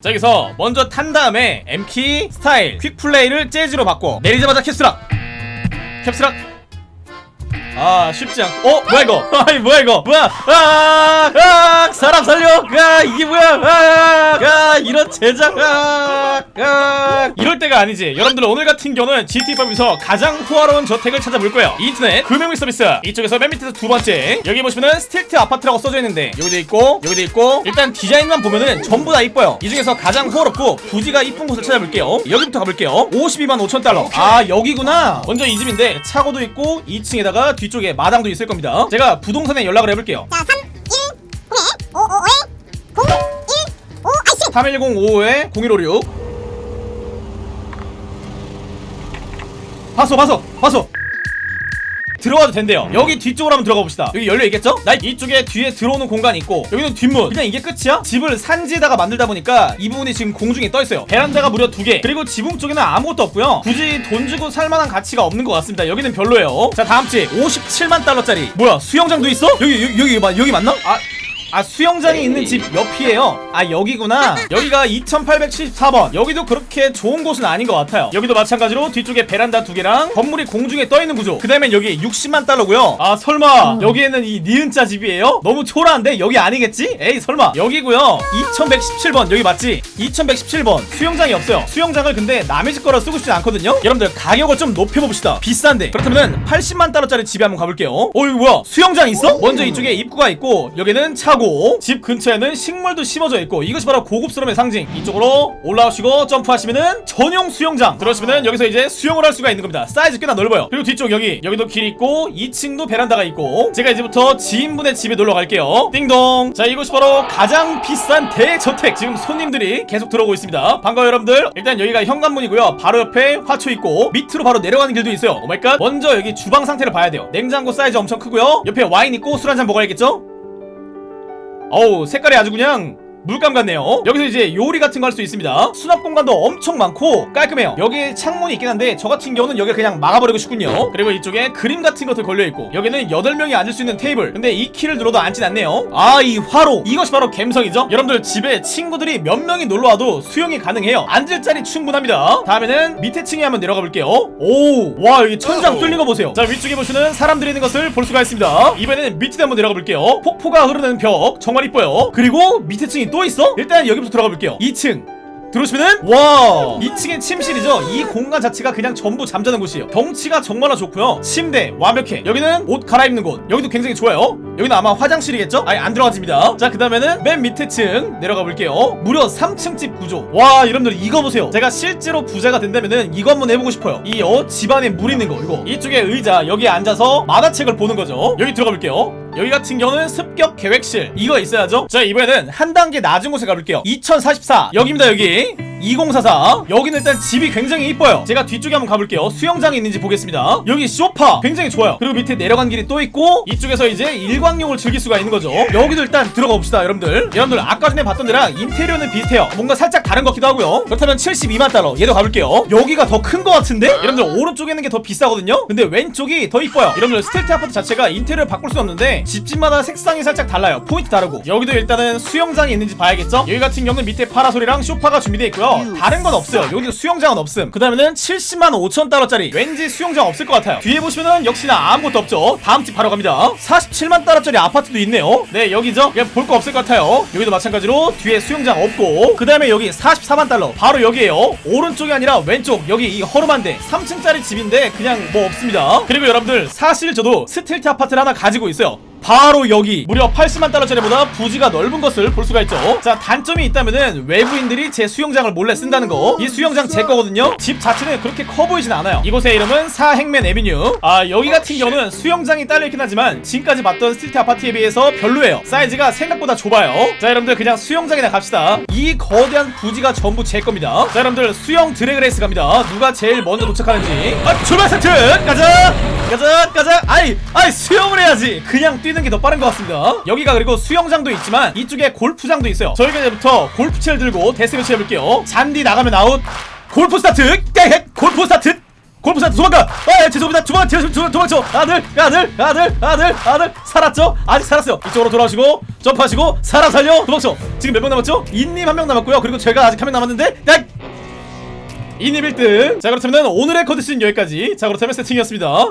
자 여기서 먼저 탄 다음에 M키 스타일 quick play를 재즈로 바꿔. 내리자마자 Caps Lock! Caps Lock 아 쉽지 않고 어? 뭐야 이거? 아이 뭐야 이거? 뭐야? 아, 아 사람 살려 아 이게 뭐야? 아, 아 이런 제작! 아, 아 이럴 때가 아니지. 여러분들 오늘 같은 경우는 GTA5에서 가장 호화로운 저택을 찾아볼 거예요. 인터넷 금융 서비스. 이쪽에서 맨 밑에서 두 번째. 여기 보시면은 Stilt 아파트라고 써져 있는데 여기도 있고 여기도 있고. 일단 디자인만 보면은 전부 다 이뻐요. 이 중에서 가장 호화롭고 부지가 이쁜 곳을 찾아볼게요. 여기부터 가볼게요. 52만 5천 달러. 아 여기구나. 먼저 이 집인데 차고도 있고 2층에다가 뒤 쪽에 마당도 있을 겁니다. 제가 부동산에 연락을 해볼게요. 자, 3, 1, 0에 555에 0, 1, 5, 아이씨! 3105에 0156 봤어 봤어 봤어 들어가도 된대요. 여기 뒤쪽으로 한번 들어가 봅시다. 여기 열려 있겠죠? 나 이쪽에 뒤에 들어오는 공간이 있고 여기는 뒷문. 그냥 이게 끝이야? 집을 산지에다가 만들다 보니까 이 부분이 지금 공중에 떠 있어요. 베란다가 무려 두 개. 그리고 지붕 쪽에는 아무것도 없고요. 굳이 돈 주고 살만한 가치가 없는 것 같습니다. 여기는 별로예요. 자 다음 집. 57만 달러짜리. 뭐야 수영장도 있어? 여기 여기 여기, 맞- 여기 맞나? 아 아 수영장이 있는 집 옆이에요. 아 여기구나. 여기가 2874번. 여기도 그렇게 좋은 곳은 아닌 것 같아요. 여기도 마찬가지로 뒤쪽에 베란다 두 개랑 건물이 공중에 떠있는 구조. 그 다음에 여기 60만 달러고요. 아 설마 여기에는 이 니은자 집이에요? 너무 초라한데? 여기 아니겠지? 에이 설마. 여기고요. 2117번. 여기 맞지? 2117번. 수영장이 없어요. 수영장을 근데 남의 집 거라 쓰고 싶진 않거든요. 여러분들 가격을 좀 높여봅시다. 비싼데. 그렇다면 80만 달러짜리 집에 한번 가볼게요. 어 이거 뭐야? 수영장 있어? 먼저 이쪽에 입구가 있고 여기는 차고 집 근처에는 식물도 심어져 있고 이것이 바로 고급스러움의 상징. 이쪽으로 올라오시고 점프하시면은 전용 수영장. 들어오시면은 여기서 이제 수영을 할 수가 있는 겁니다. 사이즈 꽤나 넓어요. 그리고 뒤쪽 여기 여기도 길이 있고 2층도 베란다가 있고. 제가 이제부터 지인분의 집에 놀러 갈게요. 띵동. 자 이곳이 바로 가장 비싼 대저택. 지금 손님들이 계속 들어오고 있습니다. 반가워요 여러분들. 일단 여기가 현관문이고요. 바로 옆에 화초 있고 밑으로 바로 내려가는 길도 있어요. Oh my God 먼저 여기 주방 상태를 봐야 돼요. 냉장고 사이즈 엄청 크고요. 옆에 와인 있고 술 한 잔 먹어야겠죠 어우 색깔이 아주 그냥 물감 같네요. 어? 여기서 이제 요리 같은 거 할 수 있습니다. 수납 공간도 엄청 많고 깔끔해요. 여기 창문이 있긴 한데 저 같은 경우는 여기를 그냥 막아버리고 싶군요. 그리고 이쪽에 그림 같은 것도 걸려있고 여기는 8명이 앉을 수 있는 테이블. 근데 이 키를 눌러도 앉진 않네요. 아 이 화로. 이것이 바로 갬성이죠? 여러분들 집에 친구들이 몇 명이 놀러와도 수영이 가능해요. 앉을 자리 충분합니다. 다음에는 밑에 층에 한번 내려가 볼게요. 오와 여기 천장 뚫린 거 보세요. 자 위쪽에 보시는 사람들이 있는 것을 볼 수가 있습니다. 이번에는 밑에 한번 내려가 볼게요. 폭포가 흐르는 벽. 정말 이뻐요. 그리고 밑에 층이 또 있어? 일단 여기부터 들어가 볼게요. 2층. 들어오시면은 와 2층엔 침실이죠. 이 공간 자체가 그냥 전부 잠자는 곳이에요. 경치가 정말로 좋고요. 침대 완벽해. 여기는 옷 갈아입는 곳. 여기도 굉장히 좋아요. 여기는 아마 화장실이겠죠? 아예 안 들어가집니다. 자 그 다음에는 맨 밑에 층 내려가 볼게요. 무려 3층 집 구조. 와 여러분들 이거 보세요. 제가 실제로 부자가 된다면은 이거 한번 해보고 싶어요. 이 어 집안에 물 있는 거 이거. 이쪽에 의자 여기에 앉아서 만화책을 보는 거죠. 여기 들어가 볼게요 여기 같은 경우는 습격 계획실. 이거 있어야죠? 자 이번에는 한 단계 낮은 곳에 가볼게요. 2044 여기입니다 여기 2044 여기는 일단 집이 굉장히 이뻐요. 제가 뒤쪽에 한번 가볼게요. 수영장이 있는지 보겠습니다. 여기 소파. 굉장히 좋아요. 그리고 밑에 내려간 길이 또 있고 이쪽에서 이제 일광욕을 즐길 수가 있는 거죠. 여기도 일단 들어가 봅시다 여러분들. 여러분들 아까 전에 봤던 데랑 인테리어는 비슷해요. 뭔가 살짝 다른 것 같기도 하고요. 그렇다면 72만 달러. 얘도 가볼게요. 여기가 더 큰 것 같은데? 여러분들 오른쪽에 있는 게 더 비싸거든요? 근데 왼쪽이 더 이뻐요. 여러분들 Stilt 아파트 자체가 인테리어 바꿀 수 없는데 집집마다 색상이 살짝 달라요. 포인트 다르고. 여기도 일단은 수영장이 있는지 봐야겠죠? 여기 같은 경우는 밑에 파라솔이랑 쇼파가 준비되어 있고요 다른 건 없어요. 여기도 수영장은 없음. 그 다음에는 70만 5천 달러짜리. 왠지 수영장 없을 것 같아요. 뒤에 보시면은 역시나 아무것도 없죠. 다음 집 바로 갑니다. 47만 달러짜리 아파트도 있네요. 네 여기죠. 그냥 볼거 없을 것 같아요. 여기도 마찬가지로 뒤에 수영장 없고 그 다음에 여기 44만 달러. 바로 여기에요. 오른쪽이 아니라 왼쪽. 여기 이 허름한데. 3층짜리 집인데 그냥 뭐 없습니다. 그리고 여러분들 사실 저도 stilt 아파트를 하나 가지고 있어요 바로 여기 무려 80만 달러짜리보다 부지가 넓은 것을 볼 수가 있죠. 자 단점이 있다면은 외부인들이 제 수영장을 몰래 쓴다는 거이 수영장 제 거거든요. 집 자체는 그렇게 커 보이진 않아요. 이곳의 이름은 사 Hangman Avenue. 아 여기 같은 경우는 수영장이 딸려있긴 하지만 지금까지 봤던 stilt 아파트에 비해서 별로예요. 사이즈가 생각보다 좁아요. 자 여러분들 그냥 수영장이나 갑시다. 이 거대한 부지가 전부 제 겁니다. 자 여러분들 수영 drag race 갑니다. 누가 제일 먼저 도착하는지. 아 출발 세트! 가자! 가자! 가자! 아이 아이 수영을 해야지. 그냥 뛰는 게 더 빠른 것 같습니다. 여기가 그리고 수영장도 있지만 이쪽에 골프장도 있어요. 저희가 이제부터 골프채를 들고 데스매치 해볼게요. 잔디 나가면 아웃. 골프 스타트. 깨헷 골프 스타트. 골프사 도망가. 아 죄송합니다. 도망쳐 도망쳐 도망쳐. 아들 아들 아들 아들 아들. 살았죠? 아직 살았어요. 이쪽으로 돌아오시고 점프하시고 살아 살려. 도망쳐. 지금 몇 명 남았죠? 이님 한 명 남았고요. 그리고 제가 아직 한 명 남았는데 딱 이님 1등. 자 그렇다면 오늘의 컨디션 여기까지. 자 그렇다면 세팅이었습니다